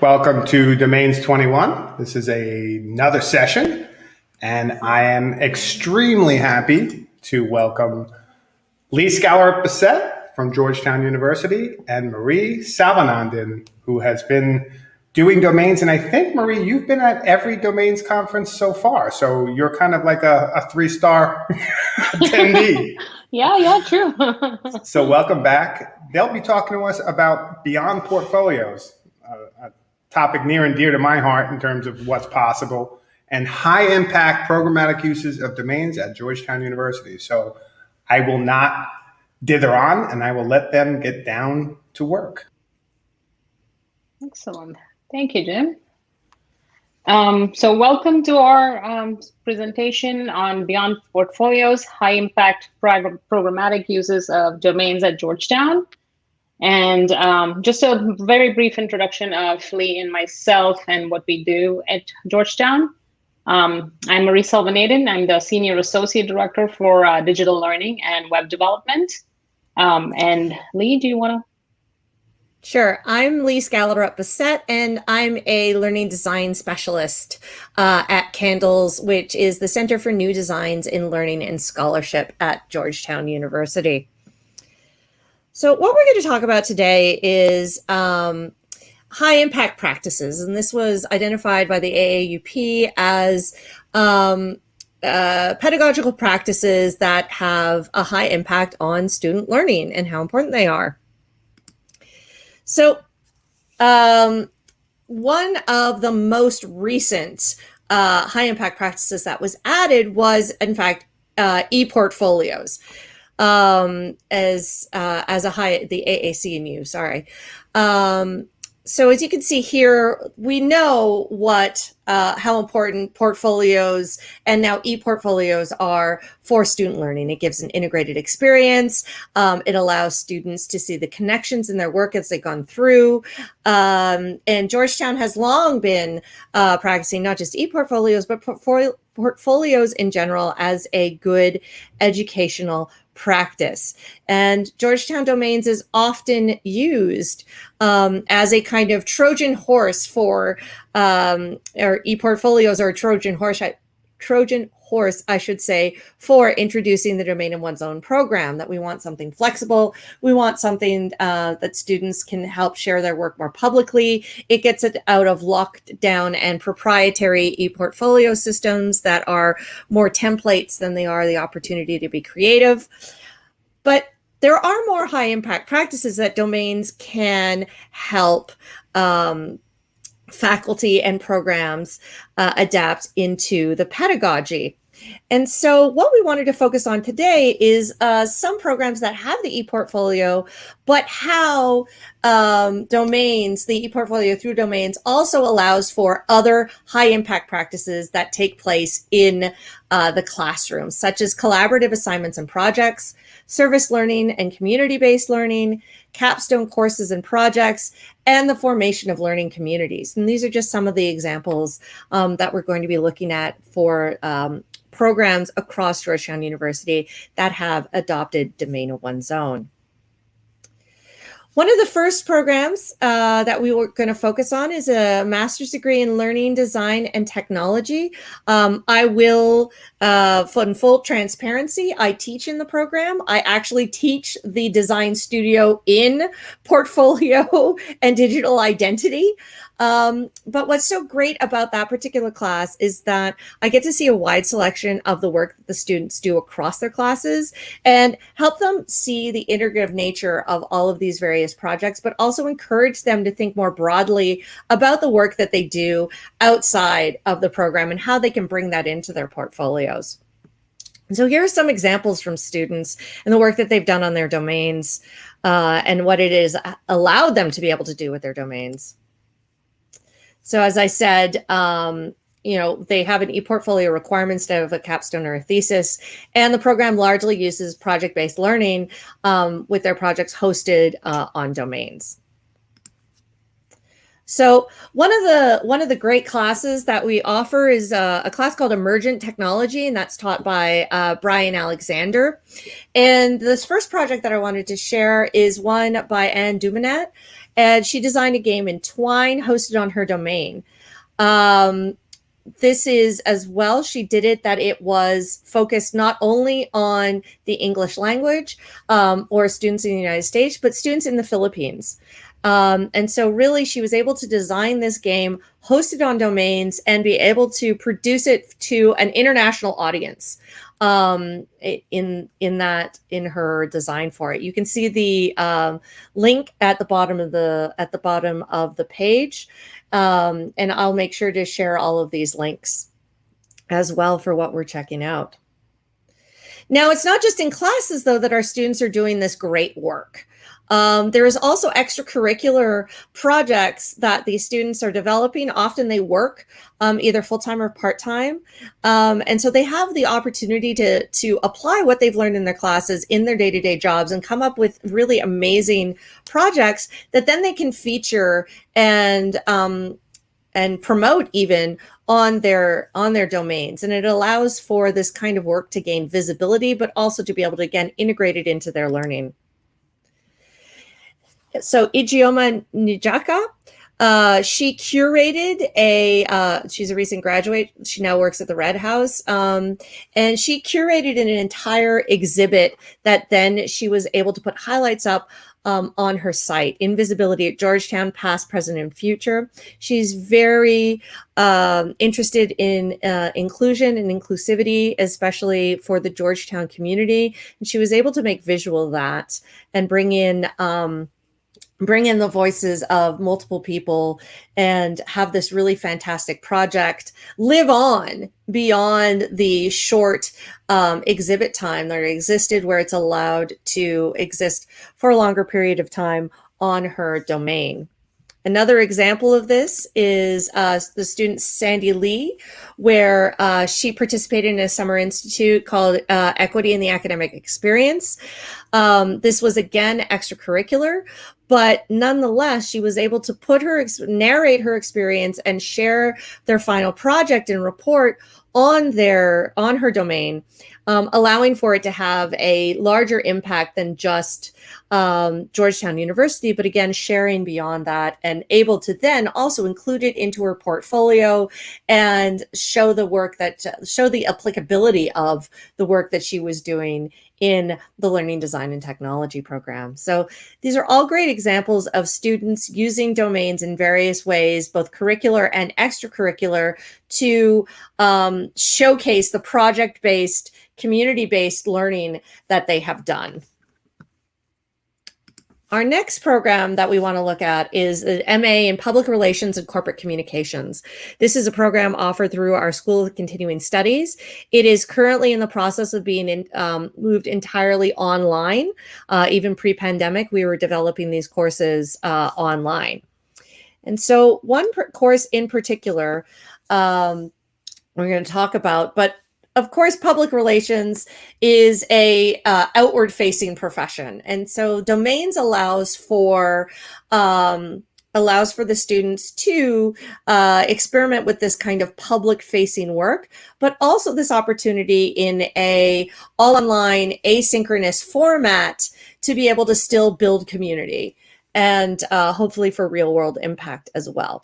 Welcome to Domains 21. This is a, another session, and I am extremely happy to welcome Lee Skallerup Bessette from Georgetown University and Marie Selvanadin, who has been doing domains. And I think, Marie, you've been at every domains conference so far. So you're kind of like a, a three star attendee. Yeah, yeah, true. so welcome back. They'll be talking to us about beyond portfolios, a topic near and dear to my heart in terms of what's possible, and high impact programmatic uses of domains at Georgetown University. So I will not dither on and I will let them get down to work. Excellent. Thank you, Jim. Um, so welcome to our um, presentation on Beyond Portfolios, High Impact Programmatic Uses of Domains at Georgetown. And um, just a very brief introduction of Lee and myself and what we do at Georgetown. Um, I'm Marie Selvanadin. I'm the Senior Associate Director for uh, Digital Learning and Web Development. Um, and Lee, do you want to Sure. I'm Lee Skallerup Bessette, and I'm a learning design specialist uh, at CNDLS, which is the Center for New Designs in Learning and Scholarship at Georgetown University. So what we're going to talk about today is um, high impact practices. And this was identified by the AAUP as um, uh, pedagogical practices that have a high impact on student learning and how important they are. So um, one of the most recent uh, high impact practices that was added was, in fact, uh, e-portfolios um, as uh, as a high the AAC and U. Sorry. Um, so as you can see here, we know what uh, how important portfolios and now e-portfolios are for student learning. It gives an integrated experience. Um, it allows students to see the connections in their work as they've gone through. Um, and Georgetown has long been uh, practicing not just e-portfolios, but portfolios in general as a good educational practice. And Georgetown Domains is often used um, as a kind of Trojan horse for, um, or e-portfolios or Trojan horse, Trojan horse, I should say, for introducing the domain in one's own program, that we want something flexible. We want something uh, that students can help share their work more publicly. It gets it out of locked down and proprietary e-portfolio systems that are more templates than they are the opportunity to be creative. But there are more high impact practices that domains can help um, faculty and programs uh, adapt into the pedagogy. And so what we wanted to focus on today is uh, some programs that have the ePortfolio, but how um, domains, the ePortfolio through domains also allows for other high impact practices that take place in uh, the classroom, such as collaborative assignments and projects, service learning and community-based learning, capstone courses and projects, and the formation of learning communities. And these are just some of the examples um, that we're going to be looking at for um, programs across Georgetown University that have adopted Domain of One's Own. One of the first programs uh, that we were going to focus on is a master's degree in learning design and technology. Um, I will, uh, full transparency, I teach in the program. I actually teach the design studio in portfolio and digital identity. Um, but what's so great about that particular class is that I get to see a wide selection of the work that the students do across their classes and help them see the integrative nature of all of these various projects, but also encourage them to think more broadly about the work that they do outside of the program and how they can bring that into their portfolios. So here are some examples from students and the work that they've done on their domains uh, and what it is allowed them to be able to do with their domains. So as I said, um, you know, they have an e-portfolio requirement instead of a capstone or a thesis. And the program largely uses project-based learning um, with their projects hosted uh, on domains. So one of the one of the great classes that we offer is uh, a class called Emergent Technology, and that's taught by uh, Bryan Alexander. And this first project that I wanted to share is one by Anne Dumanat, and she designed a game in Twine hosted on her domain. Um, this is as well, she did it that it was focused not only on the English language um, or students in the United States, but students in the Philippines. Um, and so really she was able to design this game, host it on domains and be able to produce it to an international audience um, in in that in her design for it. You can see the um, link at the bottom of the at the bottom of the page. Um, and I'll make sure to share all of these links as well for what we're checking out. Now, it's not just in classes, though, that our students are doing this great work. Um, there is also extracurricular projects that these students are developing. Often they work um, either full-time or part-time. Um, and so they have the opportunity to, to apply what they've learned in their classes in their day-to-day -day jobs and come up with really amazing projects that then they can feature and um, and promote even on their on their domains and it allows for this kind of work to gain visibility but also to be able to again integrate it into their learning so Ijeoma Nijaka, uh, she curated a, uh, she's a recent graduate. She now works at the Red House. Um, and she curated an entire exhibit that then she was able to put highlights up um, on her site, Invisibility at Georgetown, Past, Present, and Future. She's very um, interested in uh, inclusion and inclusivity, especially for the Georgetown community. And she was able to make visual that and bring in um, bring in the voices of multiple people and have this really fantastic project live on beyond the short um, exhibit time that existed where it's allowed to exist for a longer period of time on her domain. Another example of this is uh, the student Sandy Lee, where uh, she participated in a summer institute called uh, Equity in the Academic Experience. Um, this was again extracurricular, but nonetheless, she was able to put her, narrate her experience and share their final project and report on their, on her domain, um, allowing for it to have a larger impact than just um, Georgetown University, but again, sharing beyond that and able to then also include it into her portfolio and show the work that, show the applicability of the work that she was doing in the Learning Design and Technology program. So these are all great examples of students using domains in various ways, both curricular and extracurricular, to um, showcase the project-based, community-based learning that they have done. Our next program that we want to look at is the MA in Public Relations and Corporate Communications. This is a program offered through our School of Continuing Studies. It is currently in the process of being in, um, moved entirely online. Uh, even pre-pandemic, we were developing these courses uh, online. And so one course in particular, um, we're going to talk about, but of course, public relations is a uh, outward facing profession. And so domains allows for um, allows for the students to uh, experiment with this kind of public facing work, but also this opportunity in a all online asynchronous format to be able to still build community and uh, hopefully for real world impact as well.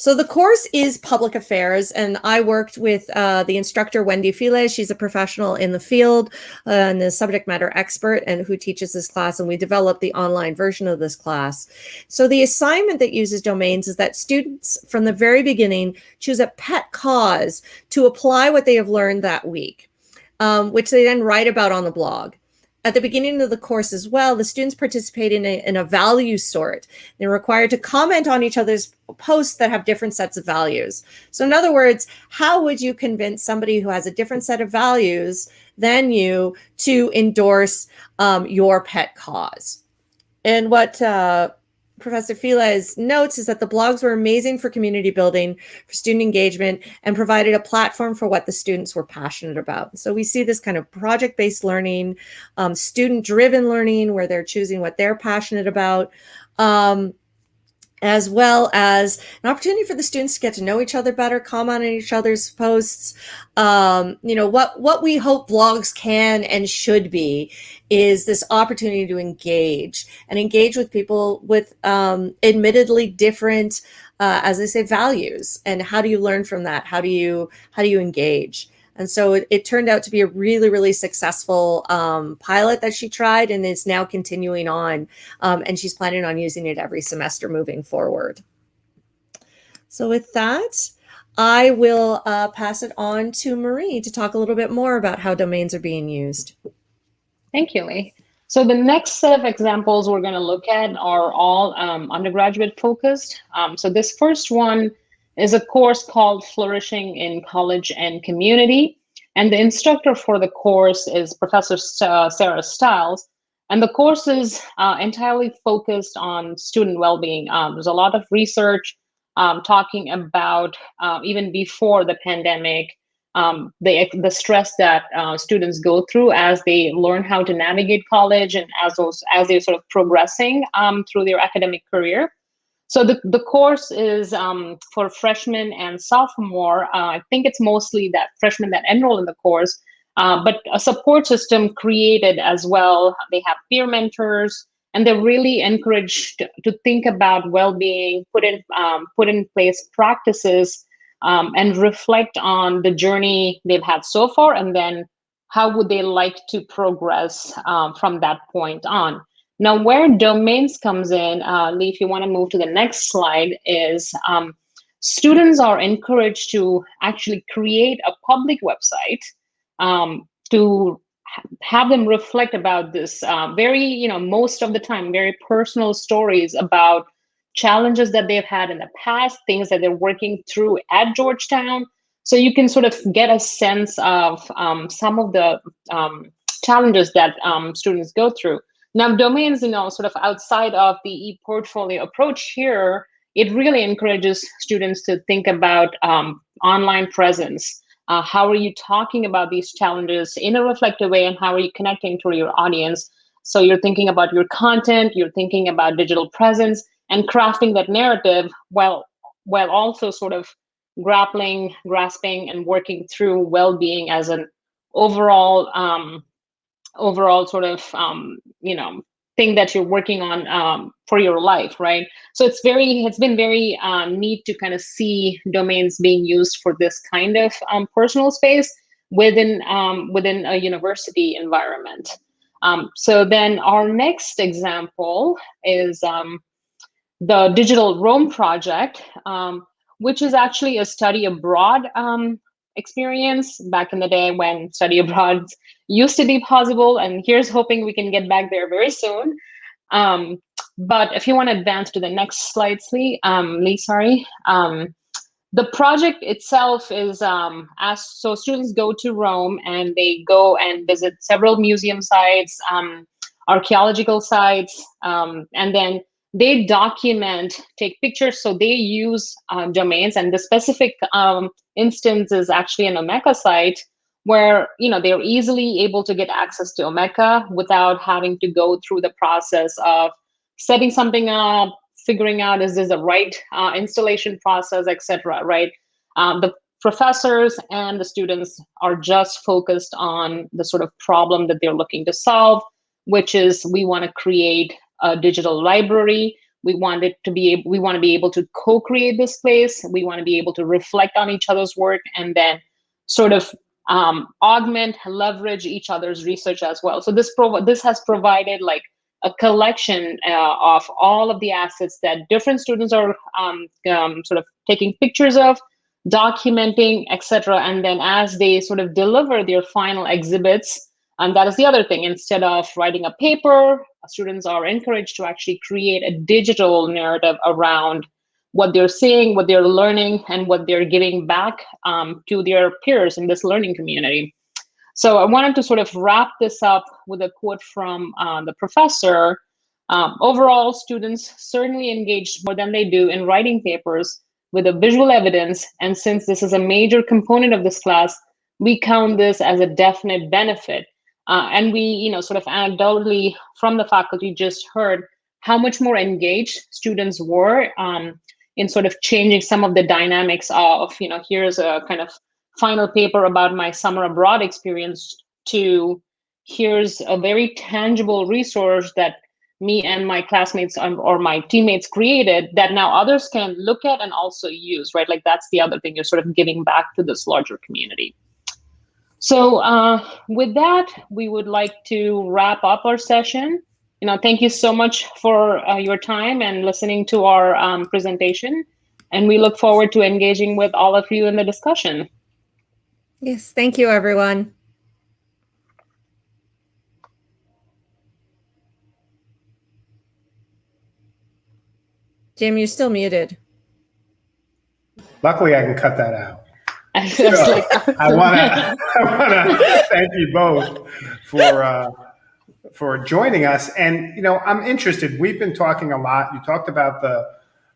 So the course is public affairs, and I worked with uh, the instructor, Wendy File. She's a professional in the field uh, and the subject matter expert and who teaches this class, and we developed the online version of this class. So the assignment that uses domains is that students from the very beginning choose a pet cause to apply what they have learned that week, um, which they then write about on the blog at the beginning of the course as well, the students participate in a, in a value sort. They're required to comment on each other's posts that have different sets of values. So in other words, how would you convince somebody who has a different set of values than you to endorse um, your pet cause? And what uh, Professor Files notes is that the blogs were amazing for community building, for student engagement, and provided a platform for what the students were passionate about. So we see this kind of project-based learning, um, student-driven learning, where they're choosing what they're passionate about. Um, as well as an opportunity for the students to get to know each other better, comment on each other's posts. Um, you know, what, what we hope blogs can and should be is this opportunity to engage and engage with people with um, admittedly different, uh, as I say, values. And how do you learn from that? How do you, how do you engage? And so it, it, turned out to be a really, really successful um, pilot that she tried and is now continuing on. Um, and she's planning on using it every semester moving forward. So with that, I will uh, pass it on to Marie to talk a little bit more about how domains are being used. Thank you, Lee. So the next set of examples we're going to look at are all um, undergraduate focused. Um, so this first one is a course called Flourishing in College and Community. And the instructor for the course is Professor Sarah Stiles. And the course is uh, entirely focused on student well-being. Um, there's a lot of research um, talking about, uh, even before the pandemic, um, the, the stress that uh, students go through as they learn how to navigate college and as, those, as they're sort of progressing um, through their academic career. So the, the course is um, for freshmen and sophomore. Uh, I think it's mostly that freshmen that enroll in the course, uh, but a support system created as well. They have peer mentors, and they're really encouraged to think about well-being, put in um, put in place practices, um, and reflect on the journey they've had so far, and then how would they like to progress um, from that point on. Now, where domains comes in, uh, Lee, if you want to move to the next slide, is um, students are encouraged to actually create a public website um, to ha have them reflect about this uh, very, you know, most of the time, very personal stories about challenges that they've had in the past, things that they're working through at Georgetown. So you can sort of get a sense of um, some of the um, challenges that um, students go through. Now, domains, you know, sort of outside of the e-portfolio approach here, it really encourages students to think about um, online presence. Uh, how are you talking about these challenges in a reflective way and how are you connecting to your audience? So you're thinking about your content, you're thinking about digital presence and crafting that narrative while, while also sort of grappling, grasping, and working through well-being as an overall um, overall sort of um, you know thing that you're working on um, for your life, right? So it's very, it's been very um, neat to kind of see domains being used for this kind of um, personal space within um, within a university environment. Um, so then our next example is um, the Digital Rome project, which is actually a study abroad experience back in the day when study abroad used to be possible. And here's hoping we can get back there very soon. Um, but if you want to advance to the next slide, Lee, um, Lee sorry. Um, the project itself is um, as so students go to Rome and they go and visit several museum sites, um, archaeological sites, um, and then they document, take pictures. So they use uh, domains, and the specific um, instance is actually an Omeka site where you know they're easily able to get access to Omeka without having to go through the process of setting something up, figuring out is this the right uh, installation process, etc. Right? Um, the professors and the students are just focused on the sort of problem that they're looking to solve, which is we want to create a digital library. We want it to be able, we want to be able to co-create this place. We want to be able to reflect on each other's work and then sort of um, augment, leverage each other's research as well. So this pro this has provided like a collection uh, of all of the assets that different students are um, um, sort of taking pictures of, documenting, etc. And then as they sort of deliver their final exhibits, and that is the other thing, instead of writing a paper, students are encouraged to actually create a digital narrative around what they're seeing, what they're learning, and what they're giving back um, to their peers in this learning community. So I wanted to sort of wrap this up with a quote from uh, the professor. Um, overall, students certainly engaged more than they do in writing papers with a visual evidence. And since this is a major component of this class, we count this as a definite benefit. Uh, and we, you know, sort of anecdotally from the faculty just heard how much more engaged students were um, in sort of changing some of the dynamics of, you know, here's a kind of final paper about my summer abroad experience to here's a very tangible resource that me and my classmates or my teammates created that now others can look at and also use, right? Like that's the other thing, you're sort of giving back to this larger community. So uh, with that, we would like to wrap up our session. You know, thank you so much for uh, your time and listening to our um, presentation. And we look forward to engaging with all of you in the discussion. Yes, thank you, everyone. Jim, you're still muted. Luckily, I can cut that out. I, so, like, I want to I want to thank you both for uh, for joining us. And you know, I'm interested. We've been talking a lot. You talked about the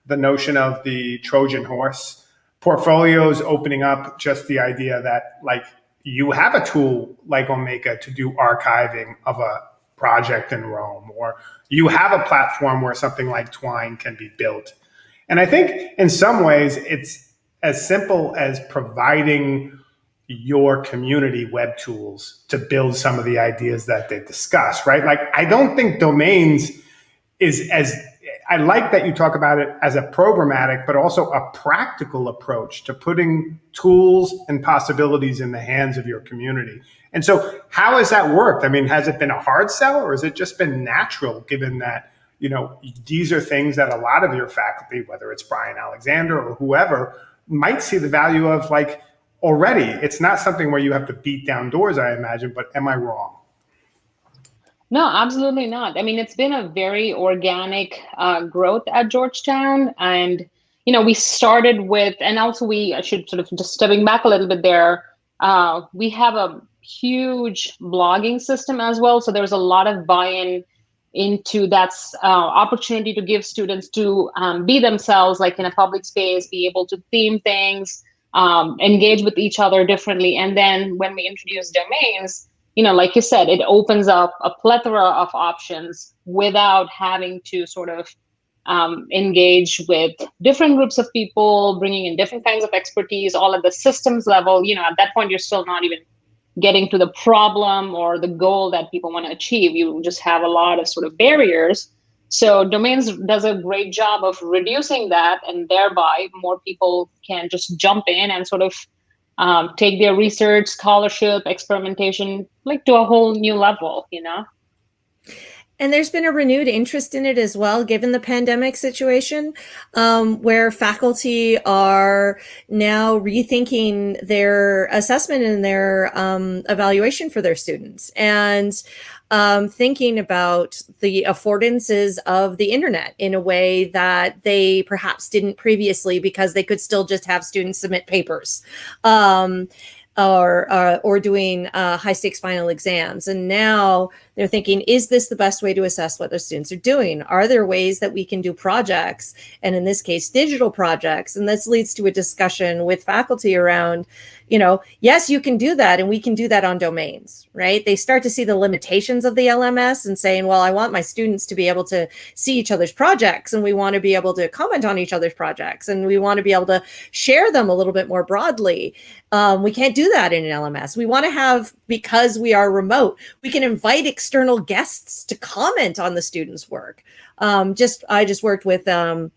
the notion of the Trojan horse portfolios opening up. Just the idea that like you have a tool like Omeka to do archiving of a project in Rome, or you have a platform where something like Twine can be built. And I think in some ways it's as simple as providing your community web tools to build some of the ideas that they discuss, right? Like, I don't think domains is as I like that you talk about it as a programmatic, but also a practical approach to putting tools and possibilities in the hands of your community. And so, how has that worked? I mean, has it been a hard sell, or has it just been natural, given that you know these are things that a lot of your faculty, whether it's Bryan Alexander or whoever, might see the value of like already. It's not something where you have to beat down doors, I imagine. But am I wrong? No, absolutely not. I mean, it's been a very organic uh, growth at Georgetown. And, you know, we started with, and also we should sort of just stepping back a little bit there, uh, we have a huge blogging system as well. So there's a lot of buy-in into that uh, opportunity to give students to um, be themselves, like in a public space, be able to theme things, um, engage with each other differently. And then when we introduce domains, you know, like you said, it opens up a plethora of options without having to sort of um, engage with different groups of people, bringing in different kinds of expertise, all at the systems level. You know, at that point, you're still not even getting to the problem or the goal that people want to achieve. You just have a lot of sort of barriers. So domains does a great job of reducing that, and thereby more people can just jump in and sort of um, take their research, scholarship, experimentation, like to a whole new level, you know? And there's been a renewed interest in it as well, given the pandemic situation, um, where faculty are now rethinking their assessment and their um, evaluation for their students. And um, thinking about the affordances of the internet in a way that they perhaps didn't previously because they could still just have students submit papers. Um, or, uh, or doing uh, high stakes final exams. And now they're thinking, is this the best way to assess what their students are doing? Are there ways that we can do projects? And in this case, digital projects. And this leads to a discussion with faculty around, you know, yes, you can do that and we can do that on domains, right? They start to see the limitations of the LMS and saying, well, I want my students to be able to see each other's projects and we want to be able to comment on each other's projects and we want to be able to share them a little bit more broadly. Um, we can't do that in an LMS. We want to have, because we are remote, we can invite external guests to comment on the students' work. Um, just, I just worked with, um,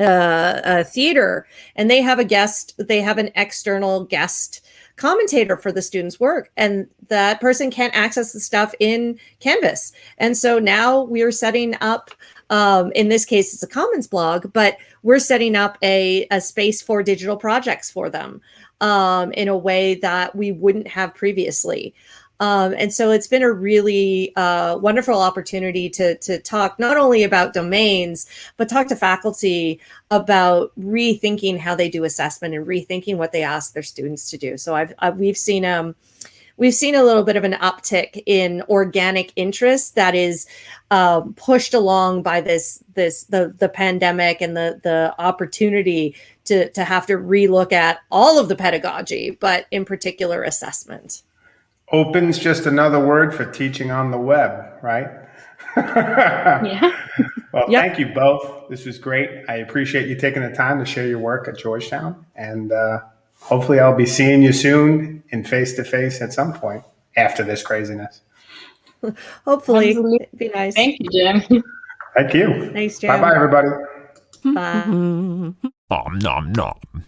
uh, a theater and they have a guest, they have an external guest commentator for the student's work and that person can't access the stuff in Canvas. And so now we're setting up, um, in this case, it's a Commons blog, but we're setting up a, a space for digital projects for them um, in a way that we wouldn't have previously. Um, and so it's been a really uh, wonderful opportunity to, to talk not only about domains, but talk to faculty about rethinking how they do assessment and rethinking what they ask their students to do. So I've, I've we've seen um, we've seen a little bit of an uptick in organic interest that is um, pushed along by this this the the pandemic and the the opportunity to to have to relook at all of the pedagogy, but in particular assessment. Open's just another word for teaching on the web, right? yeah. Well, Yep. thank you both. This was great. I appreciate you taking the time to share your work at Georgetown. And uh, hopefully, I'll be seeing you soon in face to face at some point after this craziness. Hopefully, Absolutely. it'd be nice. Thank you, Jim. Thank you. Thanks, Bye Jim. bye, bye everybody. Bye. Nom nom nom.